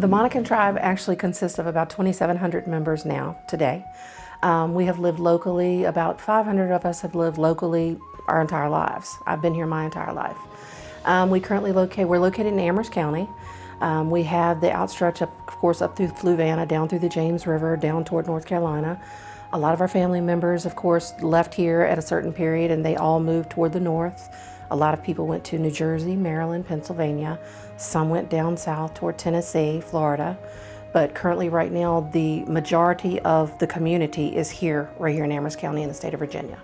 The Monacan tribe actually consists of about 2,700 members now, today. Um, we have lived locally, about 500 of us have lived locally our entire lives. I've been here my entire life. Um, we currently locate, we're located in Amherst County. Um, we have the outstretch, up, of course, up through Fluvanna, down through the James River, down toward North Carolina. A lot of our family members, of course, left here at a certain period and they all moved toward the north. A lot of people went to New Jersey, Maryland, Pennsylvania. Some went down south toward Tennessee, Florida. But currently right now, the majority of the community is here, right here in Amherst County in the state of Virginia.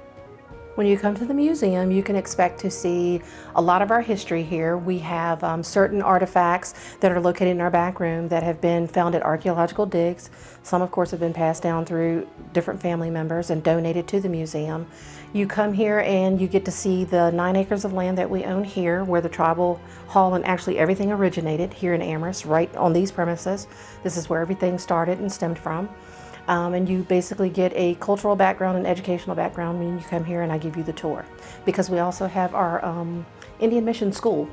When you come to the museum, you can expect to see a lot of our history here. We have um, certain artifacts that are located in our back room that have been found at archaeological digs. Some, of course, have been passed down through different family members and donated to the museum. You come here and you get to see the nine acres of land that we own here where the tribal hall and actually everything originated here in Amherst, right on these premises. This is where everything started and stemmed from. Um, and you basically get a cultural background and educational background when you come here and I give you the tour. Because we also have our um, Indian Mission School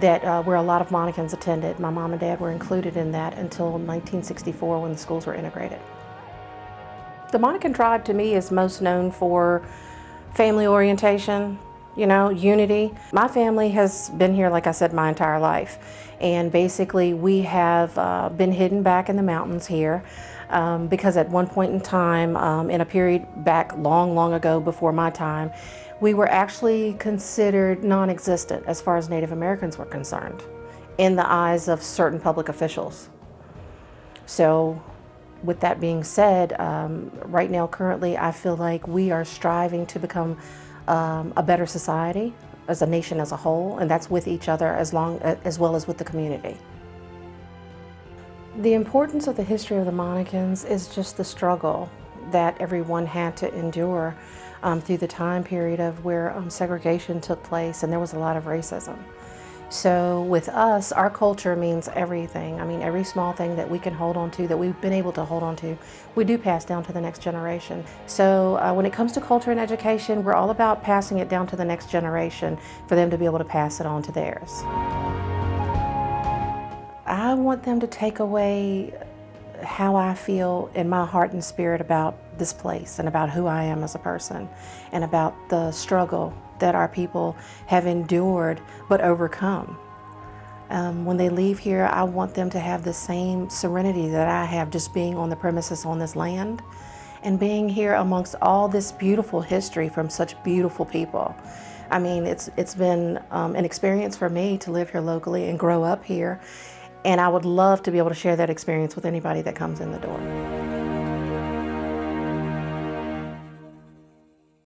that uh, where a lot of Monacans attended. My mom and dad were included in that until 1964 when the schools were integrated. The Monacan tribe to me is most known for family orientation, you know, unity. My family has been here, like I said, my entire life. And basically we have uh, been hidden back in the mountains here um, because at one point in time, um, in a period back long, long ago before my time, we were actually considered non-existent as far as Native Americans were concerned in the eyes of certain public officials. So with that being said, um, right now currently I feel like we are striving to become um, a better society as a nation as a whole and that's with each other as, long, as well as with the community. The importance of the history of the Monacans is just the struggle that everyone had to endure um, through the time period of where um, segregation took place and there was a lot of racism. So with us, our culture means everything. I mean, every small thing that we can hold on to, that we've been able to hold on to, we do pass down to the next generation. So uh, when it comes to culture and education, we're all about passing it down to the next generation for them to be able to pass it on to theirs. I want them to take away how I feel in my heart and spirit about this place and about who I am as a person and about the struggle that our people have endured but overcome. Um, when they leave here, I want them to have the same serenity that I have just being on the premises on this land and being here amongst all this beautiful history from such beautiful people. I mean, it's, it's been um, an experience for me to live here locally and grow up here and I would love to be able to share that experience with anybody that comes in the door.